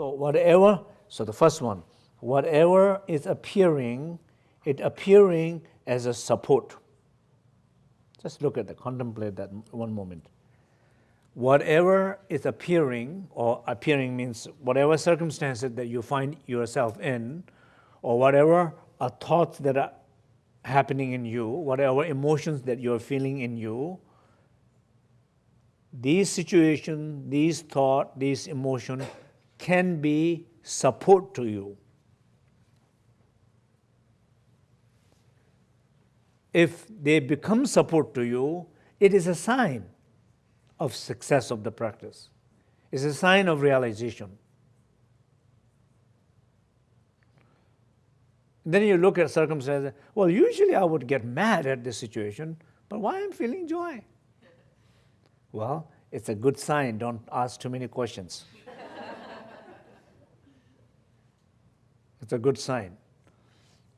So whatever, so the first one, whatever is appearing, it appearing as a support. Just look at that, contemplate that one moment. Whatever is appearing, or appearing means whatever circumstances that you find yourself in, or whatever are thoughts that are happening in you, whatever emotions that you're feeling in you, these situations, these thought, these emotion can be support to you. If they become support to you, it is a sign of success of the practice. It's a sign of realization. Then you look at circumstances, well, usually I would get mad at this situation, but why I'm feeling joy? Well, it's a good sign. Don't ask too many questions. It's a good sign.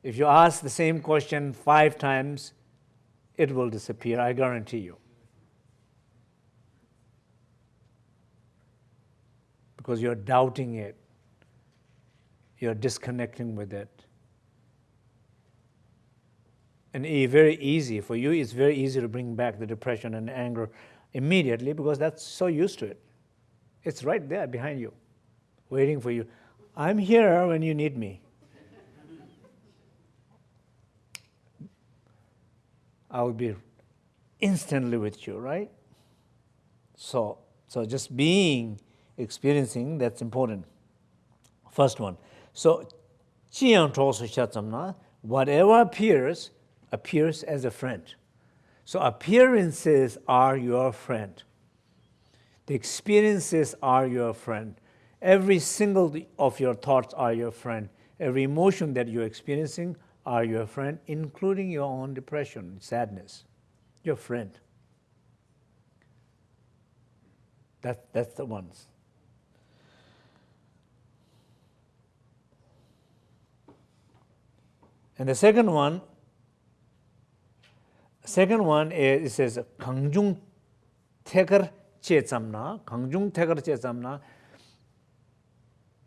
If you ask the same question five times, it will disappear, I guarantee you. Because you're doubting it, you're disconnecting with it. And very easy, for you, it's very easy to bring back the depression and anger immediately because that's so used to it. It's right there behind you, waiting for you. I'm here when you need me. I will be instantly with you, right? So, so just being, experiencing, that's important. First one. So, whatever appears, appears as a friend. So appearances are your friend. The experiences are your friend. Every single of your thoughts are your friend. Every emotion that you're experiencing are your friend, including your own depression, sadness. Your friend. That, that's the ones. And the second one Second one is, it says 강중 태거 제삼나, 강중 태거 제삼나.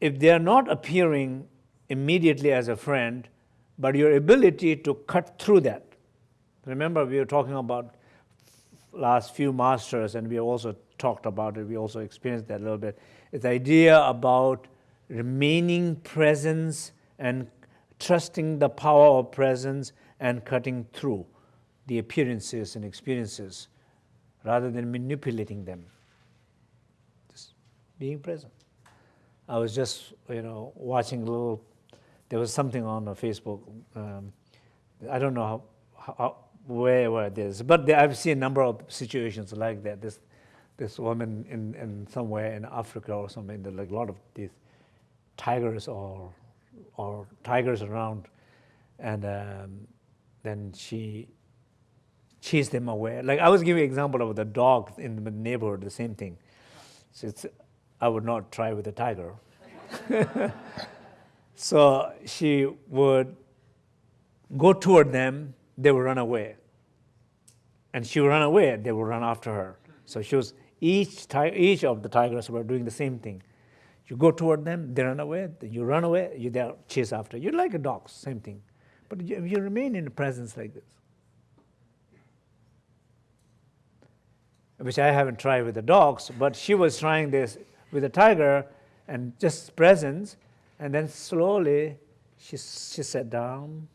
if they are not appearing immediately as a friend, but your ability to cut through that. Remember, we were talking about last few masters, and we also talked about it. We also experienced that a little bit. It's the idea about remaining presence and trusting the power of presence and cutting through the appearances and experiences rather than manipulating them. Just being present. I was just, you know, watching a little, there was something on Facebook. Um, I don't know how, how, where, where it is, but there, I've seen a number of situations like that. This, this woman in, in somewhere in Africa or something, like a lot of these tigers or, or tigers around. And um, then she chase them away. Like I was giving example of the dog in the neighborhood, the same thing. So I would not try with a tiger. so she would go toward them, they would run away. And she would run away, they would run after her. So she was, each, each of the tigers were doing the same thing. You go toward them, they run away, you run away, you they chase after. You're like a dog, same thing. But you, you remain in the presence like this. which I haven't tried with the dogs, but she was trying this with the tiger and just presence, and then slowly she, she sat down,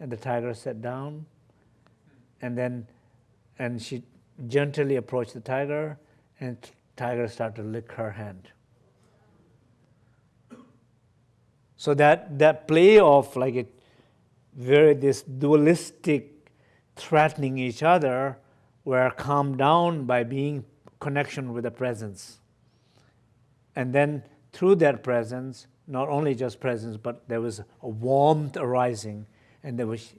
and the tiger sat down, and then and she gently approached the tiger, and tiger started to lick her hand. So that, that play of like a very this dualistic threatening each other were calmed down by being connection with the presence. And then through that presence, not only just presence, but there was a warmth arising, and there was,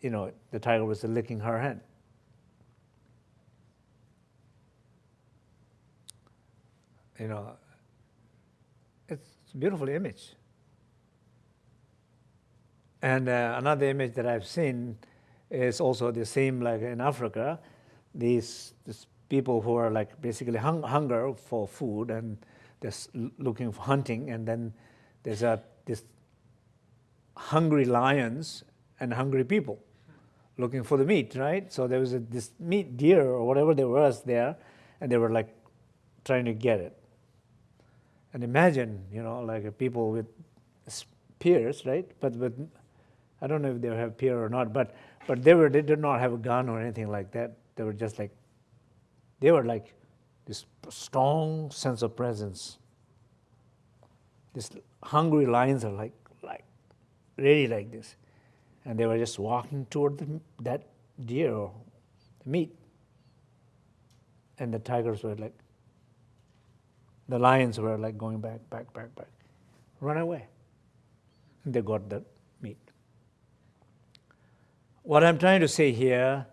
you know, the tiger was licking her hand. You know, it's a beautiful image. And uh, another image that I've seen is also the same like in Africa these, these people who are like basically hung, hunger for food and They're looking for hunting, and then there's a this hungry lions and hungry people looking for the meat, right? So there was a, this meat deer or whatever there was there, and they were like trying to get it. And imagine, you know, like people with spears, right? But with, I don't know if they have spear or not, but but they were they did not have a gun or anything like that. They were just like they were like this strong sense of presence. These hungry lions are like like really like this and they were just walking toward the, that deer or the meat. And the tigers were like, the lions were like going back, back, back, back. Run away. And they got the meat. What I'm trying to say here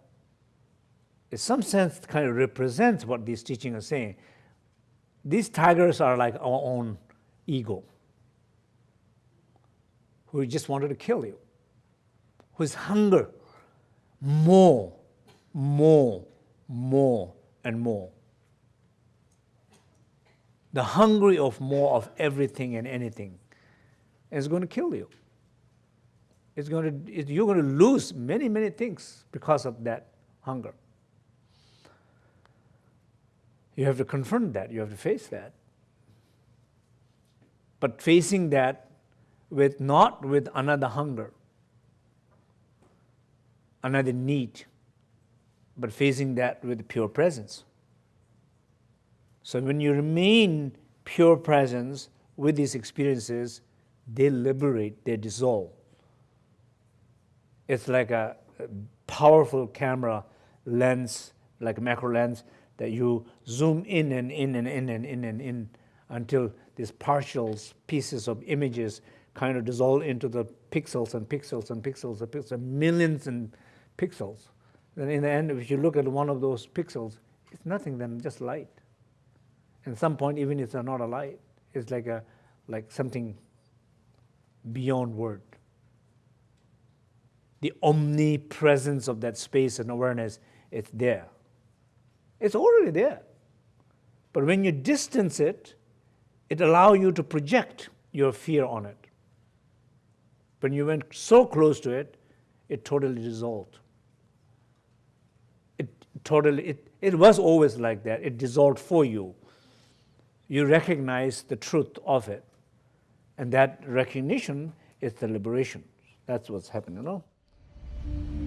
is some sense kind of represents what these teachings are saying. These tigers are like our own ego, who just wanted to kill you whose hunger, more, more, more, and more. The hungry of more of everything and anything is going to kill you. It's going to, you're going to lose many, many things because of that hunger. You have to confront that. You have to face that. But facing that with not with another hunger, another need, but facing that with pure presence. So when you remain pure presence with these experiences, they liberate, they dissolve. It's like a powerful camera lens, like a macro lens, that you zoom in and in and in and in and in until these partials, pieces of images kind of dissolve into the pixels and pixels and pixels and pixels, millions and pixels. Then in the end, if you look at one of those pixels, it's nothing than just light. At some point, even if it's not a light, it's like a like something beyond word. The omnipresence of that space and awareness, it's there. It's already there. But when you distance it, it allows you to project your fear on it. When you went so close to it, it totally dissolved It totally, it, it was always like that. It dissolved for you. You recognize the truth of it. And that recognition is the liberation. That's what's happening, you know?